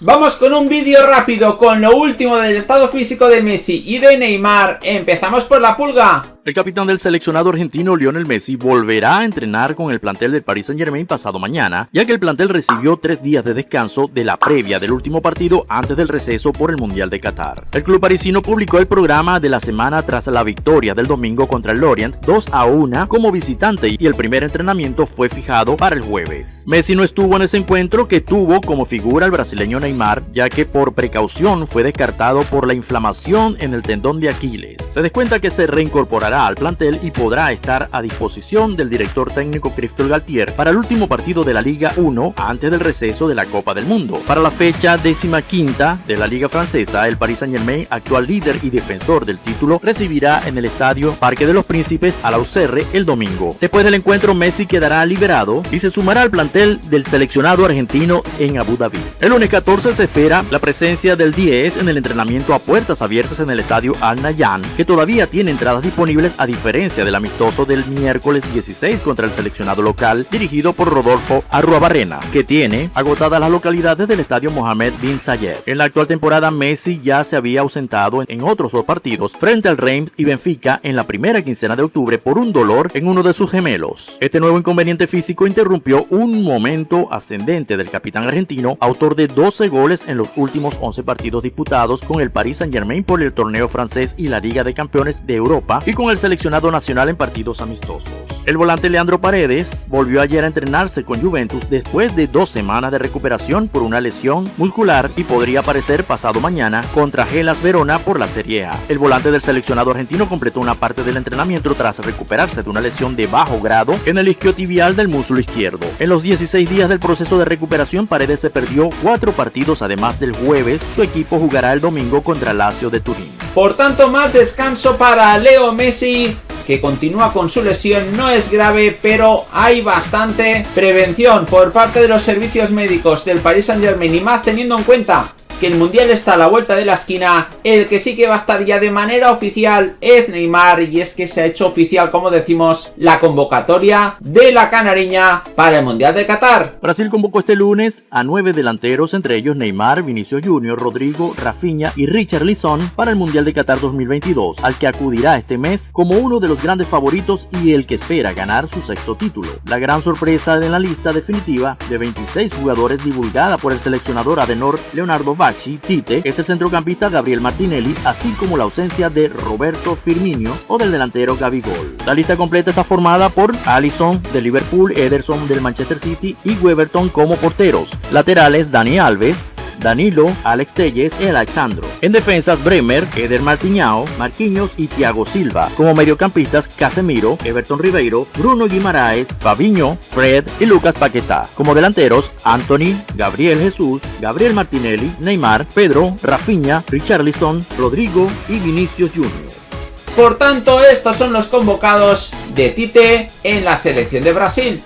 Vamos con un vídeo rápido con lo último del estado físico de Messi y de Neymar. Empezamos por la pulga. El capitán del seleccionado argentino Lionel Messi volverá a entrenar con el plantel del Paris Saint Germain pasado mañana, ya que el plantel recibió tres días de descanso de la previa del último partido antes del receso por el Mundial de Qatar. El club parisino publicó el programa de la semana tras la victoria del domingo contra el Lorient 2 a 1 como visitante y el primer entrenamiento fue fijado para el jueves. Messi no estuvo en ese encuentro que tuvo como figura el brasileño Neymar, ya que por precaución fue descartado por la inflamación en el tendón de Aquiles. Se descuenta que se reincorporará al plantel y podrá estar a disposición del director técnico Christophe Galtier para el último partido de la Liga 1 antes del receso de la Copa del Mundo. Para la fecha décima quinta de la Liga Francesa, el Paris Saint Germain, actual líder y defensor del título, recibirá en el estadio Parque de los Príncipes a la UCR el domingo. Después del encuentro, Messi quedará liberado y se sumará al plantel del seleccionado argentino en Abu Dhabi. El lunes 14 se espera la presencia del 10 en el entrenamiento a puertas abiertas en el estadio Al Nayan, que todavía tiene entradas disponibles a diferencia del amistoso del miércoles 16 contra el seleccionado local dirigido por Rodolfo Arruabarrena, que tiene agotadas las localidades del estadio Mohamed Bin Zayed. En la actual temporada Messi ya se había ausentado en otros dos partidos frente al Reims y Benfica en la primera quincena de octubre por un dolor en uno de sus gemelos. Este nuevo inconveniente físico interrumpió un momento ascendente del capitán argentino, autor de 12 goles en los últimos 11 partidos disputados con el Paris Saint Germain por el torneo francés y la Liga de Campeones de Europa y con el seleccionado nacional en partidos amistosos. El volante Leandro Paredes volvió ayer a entrenarse con Juventus después de dos semanas de recuperación por una lesión muscular y podría aparecer pasado mañana contra Gelas Verona por la Serie A. El volante del seleccionado argentino completó una parte del entrenamiento tras recuperarse de una lesión de bajo grado en el isquiotibial del músculo izquierdo. En los 16 días del proceso de recuperación, Paredes se perdió cuatro partidos, además del jueves, su equipo jugará el domingo contra Lazio de Turín. Por tanto, más descanso para Leo Messi que continúa con su lesión no es grave, pero hay bastante prevención por parte de los servicios médicos del Paris Saint Germain y más teniendo en cuenta que el Mundial está a la vuelta de la esquina, el que sí que va a estar ya de manera oficial es Neymar y es que se ha hecho oficial, como decimos, la convocatoria de la canariña para el Mundial de Qatar. Brasil convocó este lunes a nueve delanteros, entre ellos Neymar, Vinicius Junior, Rodrigo, Rafinha y Richard Lisson para el Mundial de Qatar 2022, al que acudirá este mes como uno de los grandes favoritos y el que espera ganar su sexto título. La gran sorpresa en la lista definitiva de 26 jugadores divulgada por el seleccionador Adenor Leonardo Tite, es el centrocampista Gabriel Martinelli, así como la ausencia de Roberto Firmino o del delantero Gabigol. La lista completa está formada por Allison de Liverpool, Ederson del Manchester City y Weberton como porteros. Laterales Dani Alves, Danilo, Alex Telles y Alexandro. En defensas, Bremer, Eder Martiñao, Marquinhos y Thiago Silva. Como mediocampistas, Casemiro, Everton Ribeiro, Bruno Guimaraes, Fabiño, Fred y Lucas Paquetá. Como delanteros, Anthony, Gabriel Jesús, Gabriel Martinelli, Neymar, Pedro, Rafinha, Richarlison, Rodrigo y Vinicius Jr. Por tanto, estos son los convocados de Tite en la selección de Brasil.